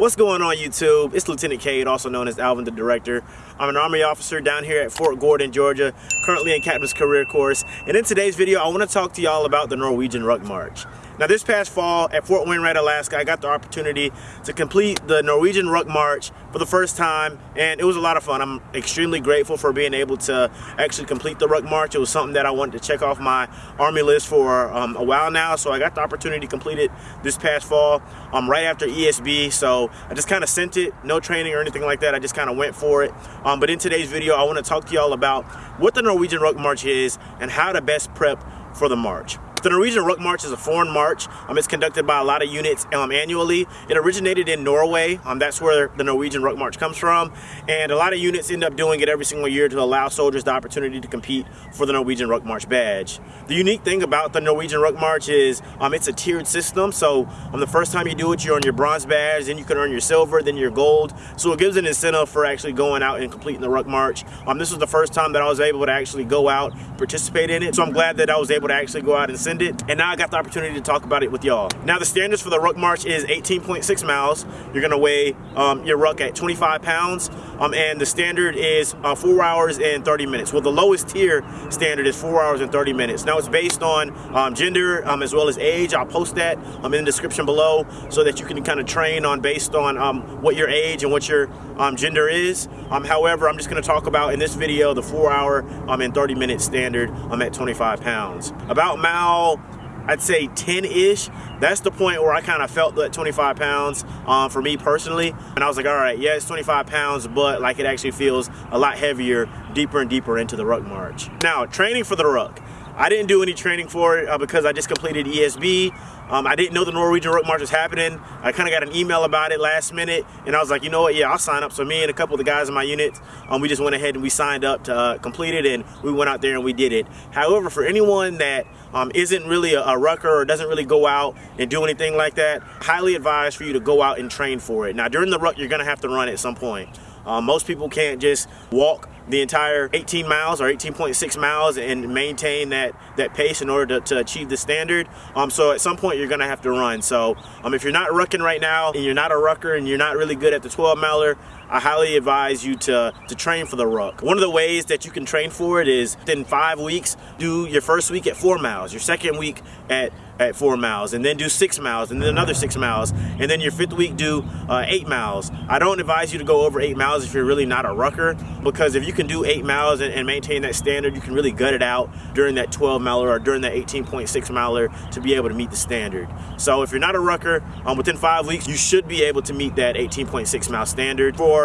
What's going on YouTube? It's Lieutenant Cade, also known as Alvin the Director. I'm an Army officer down here at Fort Gordon, Georgia, currently in Captain's Career Course. And in today's video, I want to talk to y'all about the Norwegian Ruck March. Now this past fall at Fort Wainwright, Alaska, I got the opportunity to complete the Norwegian Ruck March for the first time and it was a lot of fun. I'm extremely grateful for being able to actually complete the Ruck March. It was something that I wanted to check off my Army list for um, a while now so I got the opportunity to complete it this past fall um, right after ESB so I just kind of sent it, no training or anything like that. I just kind of went for it. Um, but in today's video I want to talk to y'all about what the Norwegian Ruck March is and how to best prep for the march. The Norwegian Ruck March is a foreign march. Um, it's conducted by a lot of units um, annually. It originated in Norway. Um, that's where the Norwegian Ruck March comes from. And a lot of units end up doing it every single year to allow soldiers the opportunity to compete for the Norwegian Ruck March badge. The unique thing about the Norwegian Ruck March is um, it's a tiered system. So um, the first time you do it, you're on your bronze badge, then you can earn your silver, then your gold. So it gives an incentive for actually going out and completing the Ruck March. Um, this was the first time that I was able to actually go out, participate in it. So I'm glad that I was able to actually go out and send it. And now I got the opportunity to talk about it with y'all. Now the standards for the ruck march is 18.6 miles. You're gonna weigh um, your ruck at 25 pounds. Um, and the standard is uh, four hours and 30 minutes. Well, the lowest tier standard is four hours and 30 minutes. Now it's based on um, gender um, as well as age. I'll post that um, in the description below so that you can kind of train on based on um, what your age and what your um, gender is. Um, however, I'm just gonna talk about in this video the four hour um, and 30 minute standard I'm at 25 pounds. About mile I'd say 10-ish. That's the point where I kind of felt that 25 pounds um, for me personally. And I was like, all right, yeah, it's 25 pounds, but like it actually feels a lot heavier, deeper and deeper into the ruck march. Now, training for the ruck. I didn't do any training for it uh, because I just completed ESB. Um, I didn't know the Norwegian Ruck March was happening. I kind of got an email about it last minute, and I was like, you know what, yeah, I'll sign up. So me and a couple of the guys in my unit, um, we just went ahead and we signed up to uh, complete it, and we went out there and we did it. However, for anyone that um, not really a, a, rucker or doesn't really go out and do anything like that, highly advised for you to go out and train for it. Now, during the ruck, you're going to have to run at some point. Um, most people can't just walk the entire 18 miles or 18.6 miles and maintain that that pace in order to, to achieve the standard. Um, so at some point you're gonna have to run. So um, if you're not rucking right now and you're not a rucker and you're not really good at the 12 miler I highly advise you to, to train for the ruck. One of the ways that you can train for it is in five weeks, do your first week at four miles, your second week at at four miles and then do six miles and then another six miles and then your fifth week do uh, eight miles. I don't advise you to go over eight miles if you're really not a rucker because if you can do eight miles and, and maintain that standard you can really gut it out during that 12 miler or during that 18.6 miler to be able to meet the standard. So if you're not a rucker um, within five weeks you should be able to meet that 18.6 mile standard. For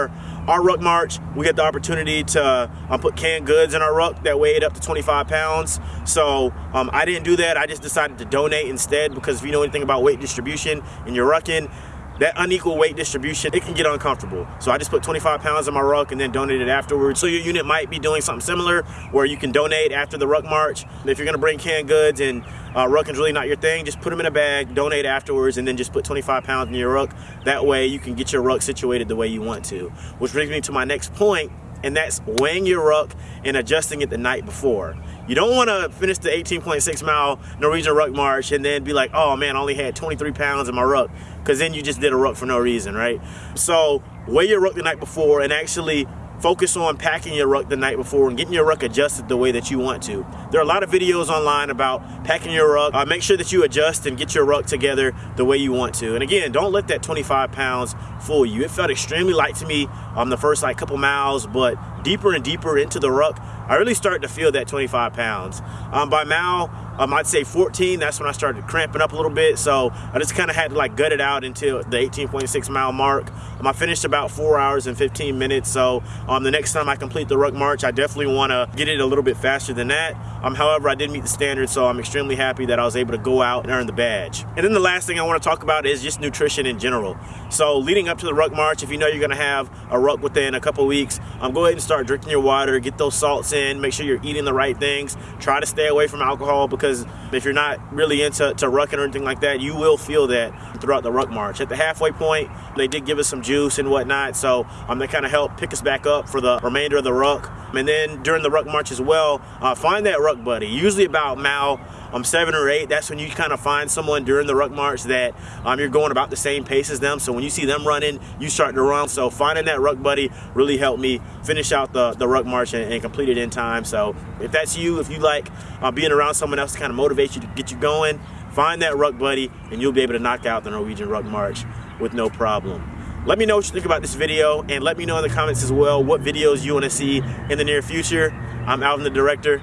our ruck march, we get the opportunity to um, put canned goods in our ruck that weighed up to 25 pounds. So um, I didn't do that. I just decided to donate instead because if you know anything about weight distribution and you're rucking, that unequal weight distribution, it can get uncomfortable. So I just put 25 pounds in my ruck and then donated afterwards. So your unit might be doing something similar where you can donate after the ruck march. If you're gonna bring canned goods and uh, rucking's really not your thing, just put them in a bag, donate afterwards, and then just put 25 pounds in your ruck. That way you can get your ruck situated the way you want to. Which brings me to my next point, and that's weighing your ruck and adjusting it the night before. You don't want to finish the 18.6 mile Norwegian ruck march and then be like, oh man, I only had 23 pounds in my ruck, because then you just did a ruck for no reason, right? So weigh your ruck the night before and actually focus on packing your ruck the night before and getting your ruck adjusted the way that you want to. There are a lot of videos online about packing your ruck. Uh, make sure that you adjust and get your ruck together the way you want to. And again, don't let that 25 pounds fool you. It felt extremely light to me on um, the first like couple miles, but deeper and deeper into the ruck, I really started to feel that 25 pounds. Um, by mile, um, I'd say 14, that's when I started cramping up a little bit. So I just kind of had to like gut it out until the 18.6 mile mark. Um, I finished about four hours and 15 minutes. So um, the next time I complete the ruck march, I definitely want to get it a little bit faster than that. Um, however, I did meet the standard, so I'm extremely happy that I was able to go out and earn the badge. And then the last thing I want to talk about is just nutrition in general. So leading up to the ruck march, if you know you're going to have a ruck within a couple weeks, um, go ahead and start drinking your water, get those salts in, make sure you're eating the right things. Try to stay away from alcohol because if you're not really into to rucking or anything like that, you will feel that throughout the ruck march. At the halfway point, they did give us some juice and whatnot, so um, they kind of helped pick us back up for the remainder of the ruck. And then during the ruck march as well, uh, find that ruck buddy. Usually about mile um, seven or eight, that's when you kind of find someone during the ruck march that um, you're going about the same pace as them. So when you see them running, you start to run. So finding that ruck buddy really helped me finish out the, the ruck march and, and complete it in time. So if that's you, if you like uh, being around someone else to kind of motivate you to get you going, find that ruck buddy and you'll be able to knock out the Norwegian ruck march with no problem. Let me know what you think about this video and let me know in the comments as well what videos you want to see in the near future. I'm Alvin the director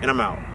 and I'm out.